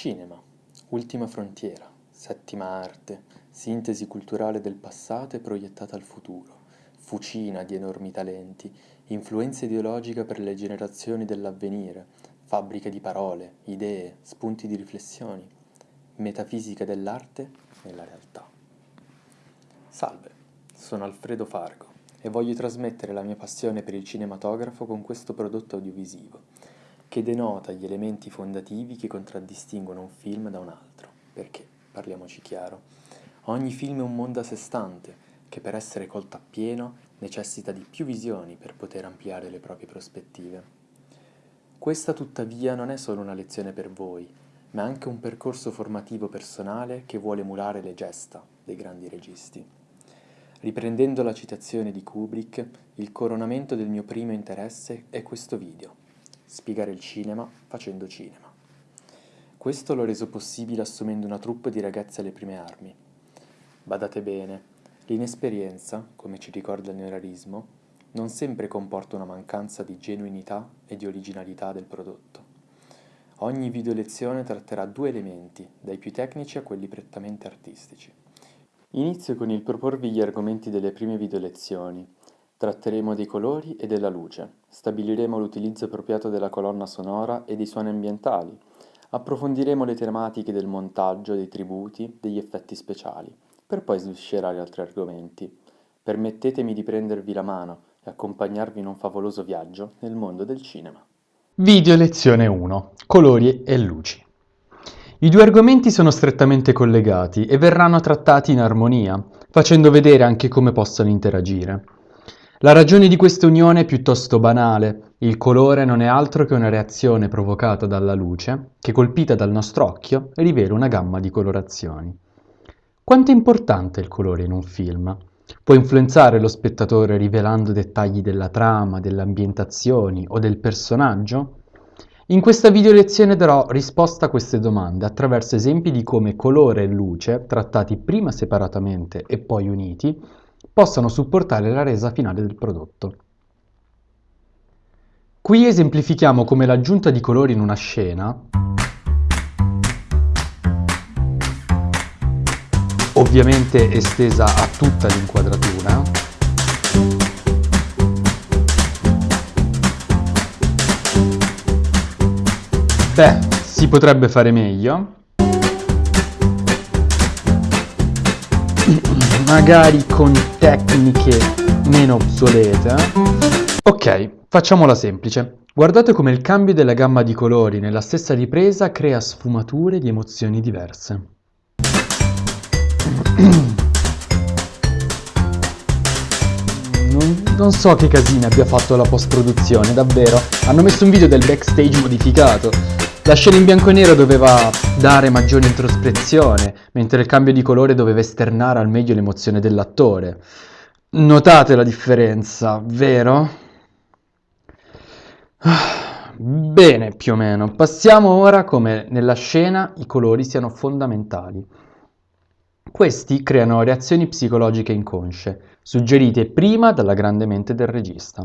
Cinema, ultima frontiera, settima arte, sintesi culturale del passato e proiettata al futuro, fucina di enormi talenti, influenza ideologica per le generazioni dell'avvenire, fabbrica di parole, idee, spunti di riflessioni, metafisica dell'arte nella realtà. Salve, sono Alfredo Fargo e voglio trasmettere la mia passione per il cinematografo con questo prodotto audiovisivo, che denota gli elementi fondativi che contraddistinguono un film da un altro, perché, parliamoci chiaro, ogni film è un mondo a sé stante, che per essere colto appieno necessita di più visioni per poter ampliare le proprie prospettive. Questa tuttavia non è solo una lezione per voi, ma anche un percorso formativo personale che vuole emulare le gesta dei grandi registi. Riprendendo la citazione di Kubrick, il coronamento del mio primo interesse è questo video, spiegare il cinema facendo cinema. Questo l'ho reso possibile assumendo una troupe di ragazzi alle prime armi. Badate bene, l'inesperienza, come ci ricorda il neorealismo, non sempre comporta una mancanza di genuinità e di originalità del prodotto. Ogni video lezione tratterà due elementi, dai più tecnici a quelli prettamente artistici. Inizio con il proporvi gli argomenti delle prime video lezioni, Tratteremo dei colori e della luce, stabiliremo l'utilizzo appropriato della colonna sonora e dei suoni ambientali, approfondiremo le tematiche del montaggio, dei tributi, degli effetti speciali, per poi sviscerare altri argomenti. Permettetemi di prendervi la mano e accompagnarvi in un favoloso viaggio nel mondo del cinema. Video lezione 1. Colori e luci. I due argomenti sono strettamente collegati e verranno trattati in armonia, facendo vedere anche come possono interagire. La ragione di questa unione è piuttosto banale, il colore non è altro che una reazione provocata dalla luce che colpita dal nostro occhio rivela una gamma di colorazioni. Quanto è importante il colore in un film? Può influenzare lo spettatore rivelando dettagli della trama, delle ambientazioni o del personaggio? In questa video lezione darò risposta a queste domande attraverso esempi di come colore e luce, trattati prima separatamente e poi uniti, possano supportare la resa finale del prodotto. Qui esemplifichiamo come l'aggiunta di colori in una scena ovviamente estesa a tutta l'inquadratura beh, si potrebbe fare meglio magari con tecniche meno obsolete. Ok, facciamola semplice. Guardate come il cambio della gamma di colori nella stessa ripresa crea sfumature di emozioni diverse. Non, non, so che casina abbia fatto la post-produzione, davvero. Hanno messo un video del backstage modificato. La scena in bianco e nero doveva dare maggiore introspezione, mentre il cambio di colore doveva esternare al meglio l'emozione dell'attore. Notate la differenza, vero? Bene, più o meno. Passiamo ora come nella scena i colori siano fondamentali. Questi creano reazioni psicologiche inconsce, suggerite prima dalla grande mente del regista.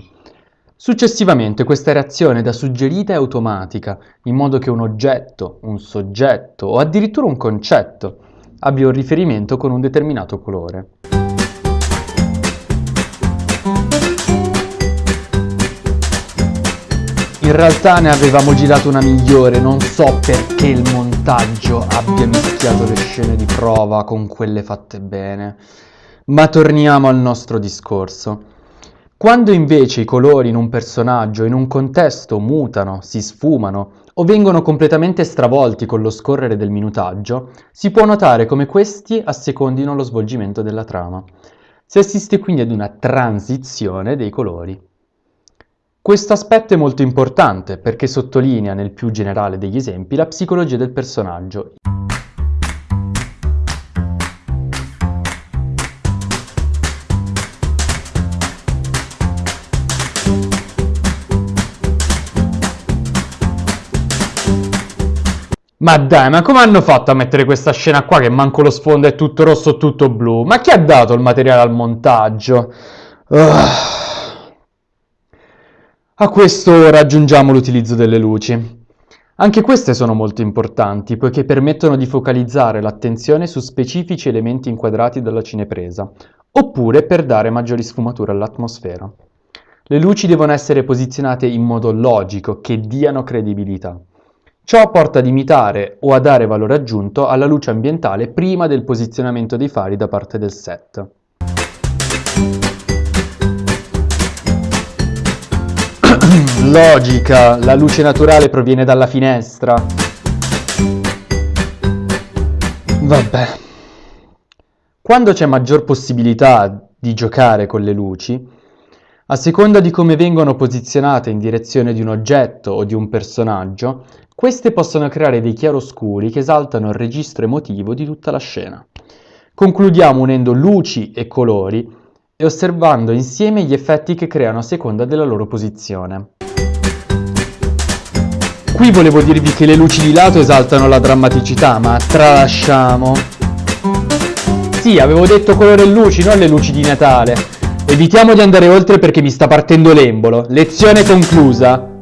Successivamente questa reazione da suggerita è automatica, in modo che un oggetto, un soggetto o addirittura un concetto abbia un riferimento con un determinato colore. In realtà ne avevamo girato una migliore, non so perché il montaggio abbia mischiato le scene di prova con quelle fatte bene. Ma torniamo al nostro discorso. Quando invece i colori in un personaggio, in un contesto, mutano, si sfumano o vengono completamente stravolti con lo scorrere del minutaggio, si può notare come questi assecondino lo svolgimento della trama. Si assiste quindi ad una transizione dei colori. Questo aspetto è molto importante perché sottolinea nel più generale degli esempi la psicologia del personaggio. Ma dai, ma come hanno fatto a mettere questa scena qua che manco lo sfondo è tutto rosso tutto blu? Ma chi ha dato il materiale al montaggio? Uh. A questo raggiungiamo l'utilizzo delle luci. Anche queste sono molto importanti poiché permettono di focalizzare l'attenzione su specifici elementi inquadrati dalla cinepresa, oppure per dare maggiori sfumature all'atmosfera. Le luci devono essere posizionate in modo logico, che diano credibilità. Ciò porta ad imitare o a dare valore aggiunto alla luce ambientale prima del posizionamento dei fari da parte del set. Logica, la luce naturale proviene dalla finestra. Vabbè. Quando c'è maggior possibilità di giocare con le luci, a seconda di come vengono posizionate in direzione di un oggetto o di un personaggio, queste possono creare dei chiaroscuri che esaltano il registro emotivo di tutta la scena. Concludiamo unendo luci e colori e osservando insieme gli effetti che creano a seconda della loro posizione. Qui volevo dirvi che le luci di lato esaltano la drammaticità, ma tralasciamo. Sì, avevo detto colore e luci, non le luci di Natale. Evitiamo di andare oltre perché mi sta partendo l'embolo. Lezione conclusa.